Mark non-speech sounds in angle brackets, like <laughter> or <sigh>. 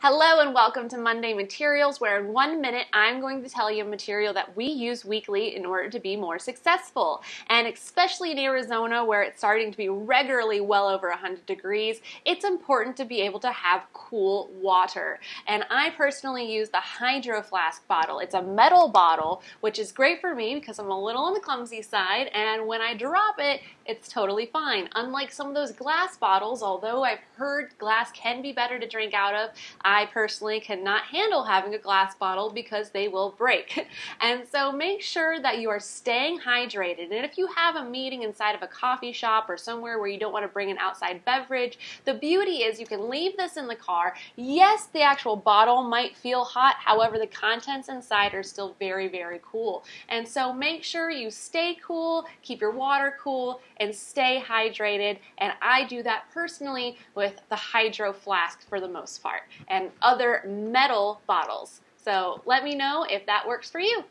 Hello and welcome to Monday Materials, where in one minute I'm going to tell you a material that we use weekly in order to be more successful. And especially in Arizona, where it's starting to be regularly well over 100 degrees, it's important to be able to have cool water. And I personally use the Hydro Flask bottle. It's a metal bottle, which is great for me because I'm a little on the clumsy side, and when I drop it, it's totally fine. Unlike some of those glass bottles, although I've heard glass can be better to drink out of, I personally cannot handle having a glass bottle because they will break. <laughs> And so make sure that you are staying hydrated. And if you have a meeting inside of a coffee shop or somewhere where you don't want to bring an outside beverage, the beauty is you can leave this in the car. Yes, the actual bottle might feel hot, however, the contents inside are still very, very cool. And so make sure you stay cool, keep your water cool, and stay hydrated. And I do that personally with the Hydro Flask for the most part and other metal bottles. So let me know if that works for you.